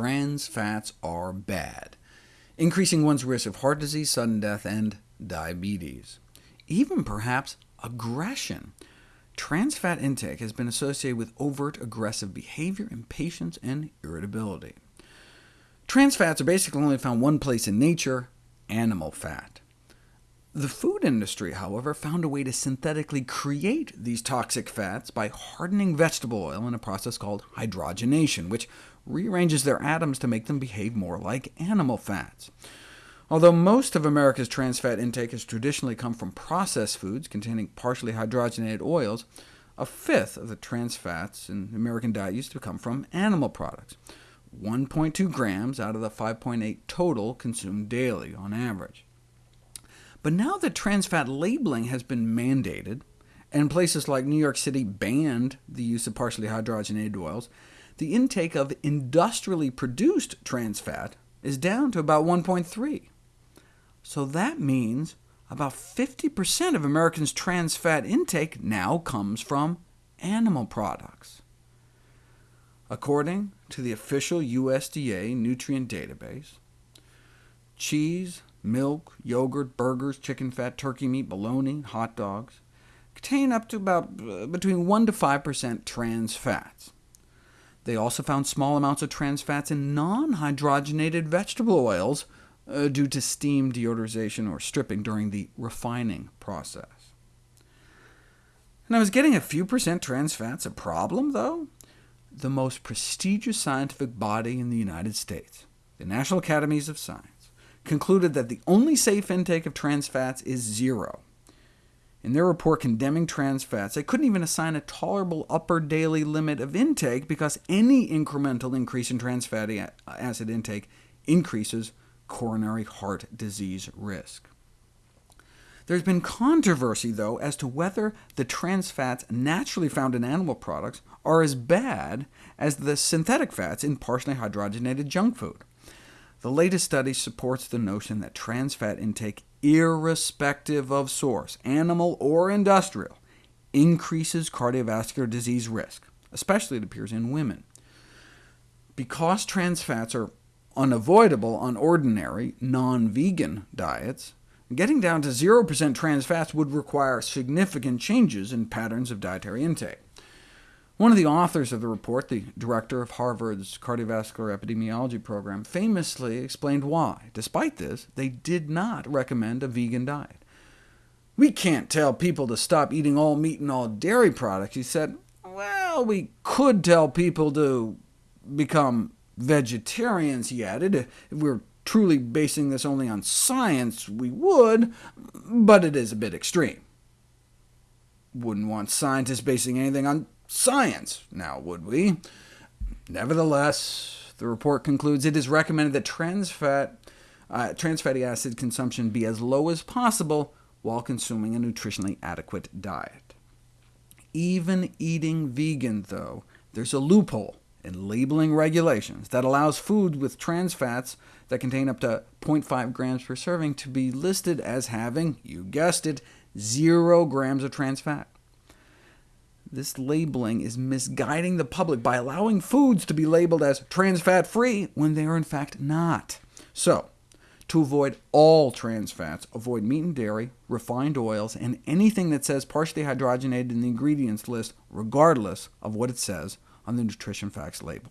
trans fats are bad, increasing one's risk of heart disease, sudden death, and diabetes. Even perhaps aggression. Trans fat intake has been associated with overt aggressive behavior, impatience, and irritability. Trans fats are basically only found one place in nature, animal fat. The food industry, however, found a way to synthetically create these toxic fats by hardening vegetable oil in a process called hydrogenation, which rearranges their atoms to make them behave more like animal fats. Although most of America's trans fat intake has traditionally come from processed foods containing partially hydrogenated oils, a fifth of the trans fats in the American diet used to come from animal products, 1.2 grams out of the 5.8 total consumed daily on average. But now that trans fat labeling has been mandated, and places like New York City banned the use of partially hydrogenated oils, the intake of industrially produced trans fat is down to about 1.3. So that means about 50% of Americans' trans fat intake now comes from animal products. According to the official USDA nutrient database, cheese, milk, yogurt, burgers, chicken fat, turkey meat, bologna, hot dogs, contain up to about uh, between 1 to 5% trans fats. They also found small amounts of trans fats in non-hydrogenated vegetable oils uh, due to steam deodorization or stripping during the refining process. And I was getting a few percent trans fats a problem, though? The most prestigious scientific body in the United States, the National Academies of Science, concluded that the only safe intake of trans fats is zero. In their report condemning trans fats, they couldn't even assign a tolerable upper daily limit of intake, because any incremental increase in trans fatty acid intake increases coronary heart disease risk. There's been controversy, though, as to whether the trans fats naturally found in animal products are as bad as the synthetic fats in partially hydrogenated junk food. The latest study supports the notion that trans fat intake, irrespective of source, animal or industrial, increases cardiovascular disease risk, especially it appears in women. Because trans fats are unavoidable on ordinary, non-vegan diets, getting down to 0% trans fats would require significant changes in patterns of dietary intake. One of the authors of the report, the director of Harvard's cardiovascular epidemiology program, famously explained why. Despite this, they did not recommend a vegan diet. We can't tell people to stop eating all meat and all dairy products, he said. Well, we could tell people to become vegetarians, he added. If we were truly basing this only on science, we would, but it is a bit extreme. Wouldn't want scientists basing anything on science, now would we? Nevertheless, the report concludes it is recommended that trans, fat, uh, trans fatty acid consumption be as low as possible while consuming a nutritionally adequate diet. Even eating vegan, though, there's a loophole in labeling regulations that allows food with trans fats that contain up to 0.5 grams per serving to be listed as having, you guessed it, 0 grams of trans fat. This labeling is misguiding the public by allowing foods to be labeled as trans fat free when they are in fact not. So, to avoid all trans fats, avoid meat and dairy, refined oils, and anything that says partially hydrogenated in the ingredients list, regardless of what it says on the nutrition facts label.